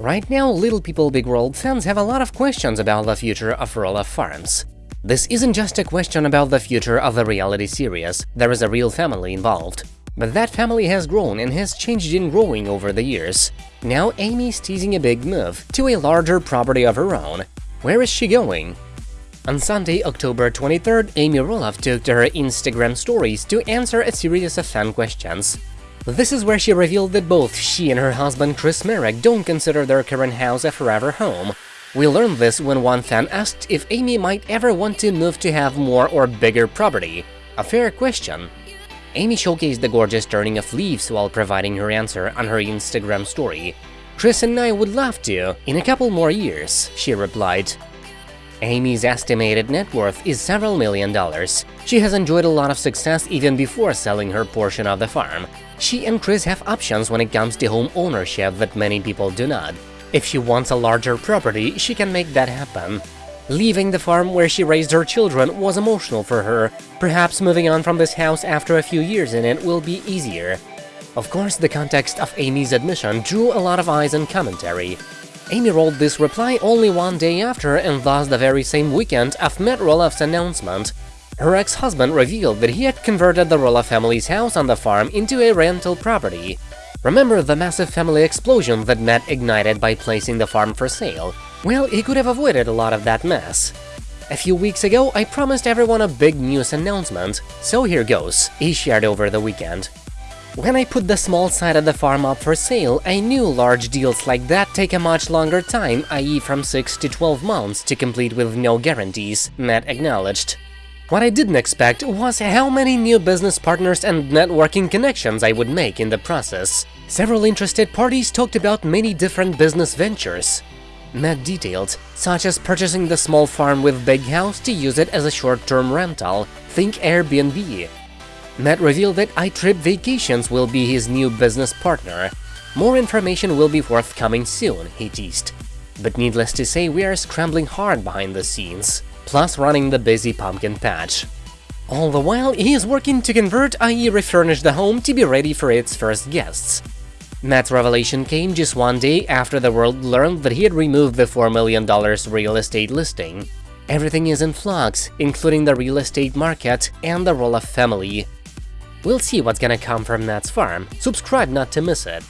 Right now, Little People Big World fans have a lot of questions about the future of Roloff Farms. This isn't just a question about the future of the reality series, there is a real family involved. But that family has grown and has changed in growing over the years. Now Amy's teasing a big move to a larger property of her own. Where is she going? On Sunday, October 23rd, Amy Roloff took to her Instagram stories to answer a series of fan questions. This is where she revealed that both she and her husband Chris Marek don't consider their current house a forever home. We learned this when one fan asked if Amy might ever want to move to have more or bigger property. A fair question. Amy showcased the gorgeous turning of leaves while providing her answer on her Instagram story. Chris and I would love to, in a couple more years, she replied. Amy's estimated net worth is several million dollars. She has enjoyed a lot of success even before selling her portion of the farm. She and Chris have options when it comes to home ownership that many people do not. If she wants a larger property, she can make that happen. Leaving the farm where she raised her children was emotional for her. Perhaps moving on from this house after a few years in it will be easier. Of course, the context of Amy's admission drew a lot of eyes and commentary. Amy rolled this reply only one day after and thus the very same weekend of Matt Roloff's announcement. Her ex-husband revealed that he had converted the Roloff family's house on the farm into a rental property. Remember the massive family explosion that Matt ignited by placing the farm for sale? Well, he could have avoided a lot of that mess. A few weeks ago, I promised everyone a big news announcement, so here goes, he shared over the weekend. When I put the small side of the farm up for sale, I knew large deals like that take a much longer time, i.e. from 6 to 12 months to complete with no guarantees, Matt acknowledged. What I didn't expect was how many new business partners and networking connections I would make in the process. Several interested parties talked about many different business ventures. Matt detailed, such as purchasing the small farm with big house to use it as a short-term rental, think Airbnb. Matt revealed that iTrip Vacations will be his new business partner. More information will be forthcoming soon, he teased. But needless to say, we are scrambling hard behind the scenes, plus running the busy pumpkin patch. All the while, he is working to convert, i.e. refurnish the home to be ready for its first guests. Matt's revelation came just one day after the world learned that he had removed the $4 million real estate listing. Everything is in flux, including the real estate market and the Roloff family. We'll see what's gonna come from Matt's farm, subscribe not to miss it.